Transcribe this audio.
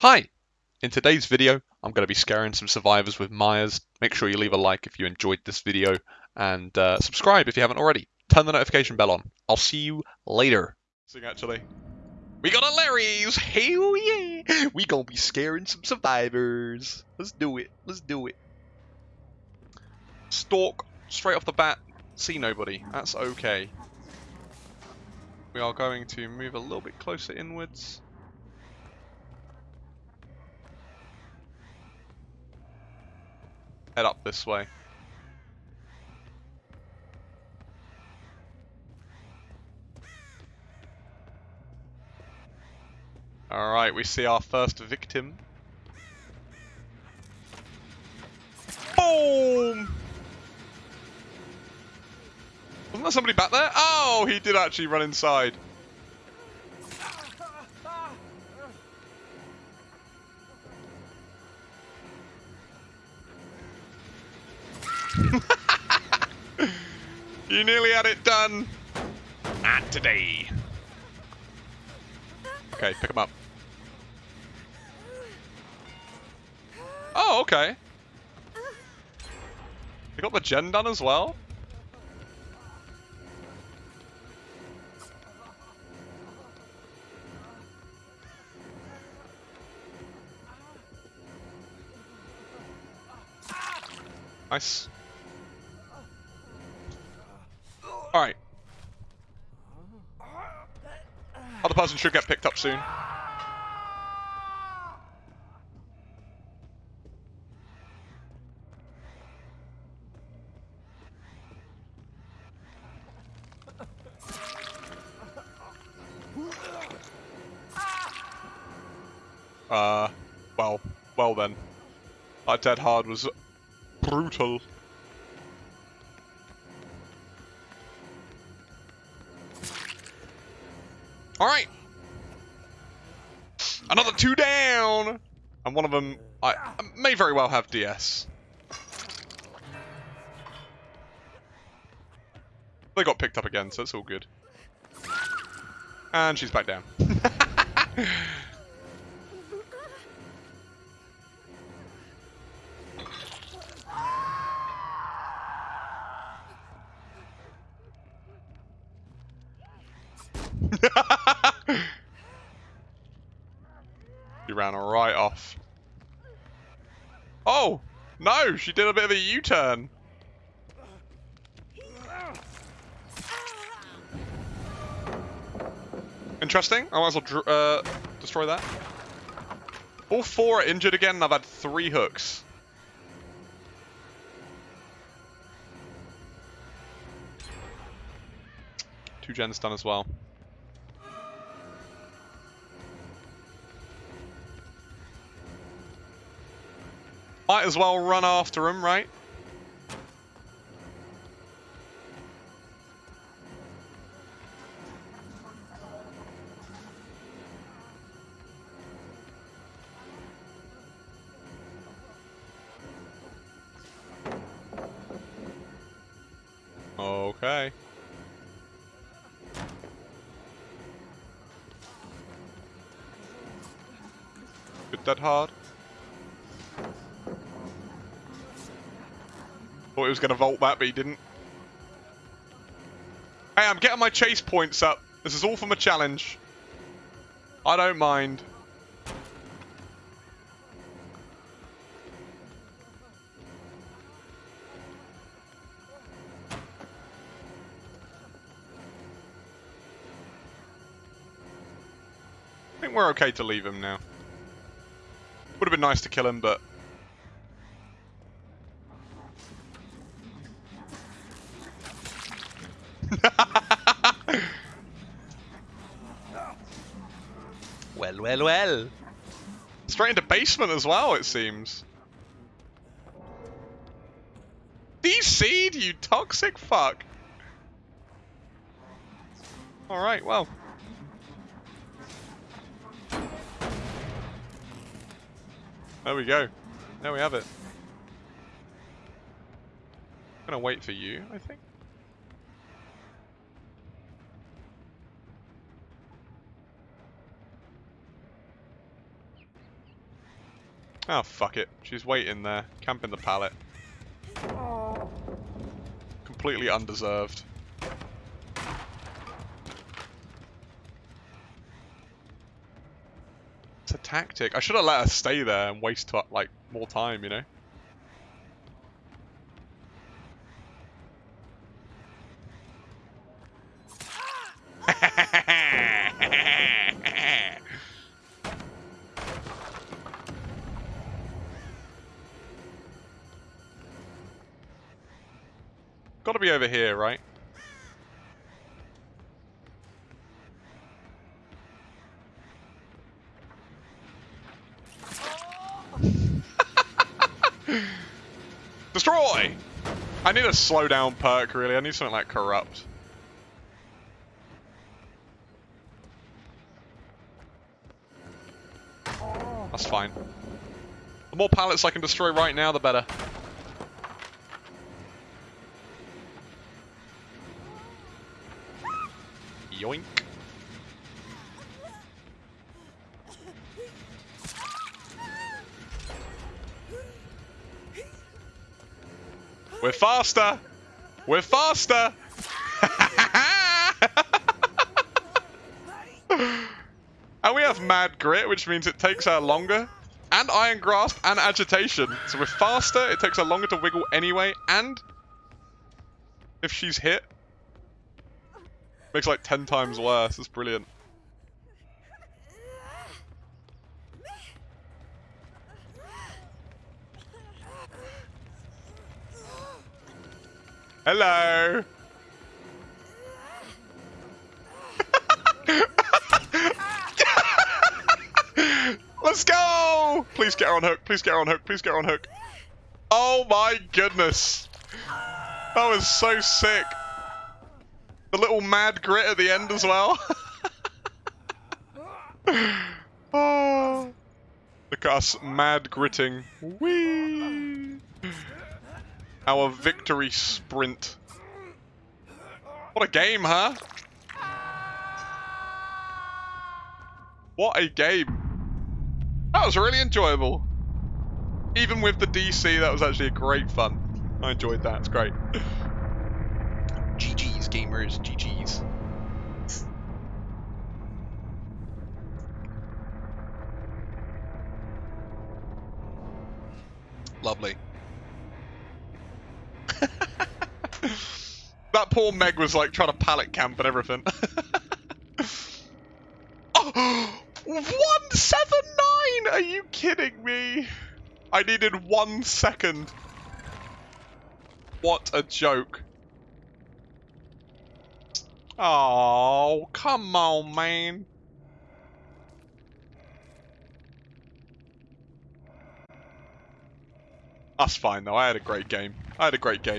Hi! In today's video, I'm going to be scaring some survivors with Myers. Make sure you leave a like if you enjoyed this video, and uh, subscribe if you haven't already. Turn the notification bell on. I'll see you later. Sing actually. We got a Lery's! Hell yeah! We gonna be scaring some survivors. Let's do it. Let's do it. Stalk straight off the bat. See nobody. That's okay. We are going to move a little bit closer inwards. Head up this way. Alright, we see our first victim. Boom! Wasn't there somebody back there? Oh, he did actually run inside. you nearly had it done. Not today. Okay, pick him up. Oh, okay. You got the gen done as well? Nice. Alright. Other person should get picked up soon. Uh, well, well then. That dead hard was brutal. Alright. Another two down! And one of them I, may very well have DS. They got picked up again, so it's all good. And she's back down. you ran right off. Oh! No! She did a bit of a U-turn. Interesting. I might as well uh, destroy that. All four are injured again, and I've had three hooks. Two gens done as well. As well run after him, right? Okay. Hit that hard. Thought he was going to vault that, but he didn't. Hey, I'm getting my chase points up. This is all from a challenge. I don't mind. I think we're okay to leave him now. Would have been nice to kill him, but well, well, well. Straight into basement as well, it seems. DC, you toxic fuck. Alright, well. There we go. There we have it. I'm gonna wait for you, I think. Oh, fuck it. She's waiting there, camping the pallet. Completely undeserved. It's a tactic. I should have let her stay there and waste like more time, you know? Gotta be over here, right? Destroy! I need a slow down perk, really. I need something like Corrupt. That's fine. The more pallets I can destroy right now, the better. Yoink. We're faster! We're faster! and we have Mad Grit, which means it takes her longer. And Iron Grasp and Agitation. So we're faster, it takes her longer to wiggle anyway, and... If she's hit, Makes like 10 times worse. It's brilliant. Hello. Let's go! Please get her on hook. Please get her on hook. Please get her on hook. Oh my goodness. That was so sick. The little mad grit at the end as well. oh. Look at us mad gritting. Whee! Our victory sprint. What a game, huh? What a game. That was really enjoyable. Even with the DC, that was actually a great fun. I enjoyed that. It's great. Gamers. GG's. Lovely. that poor Meg was like trying to pallet camp and everything. oh, 179! Are you kidding me? I needed one second. What a joke. Oh, come on, man. That's fine though, I had a great game. I had a great game.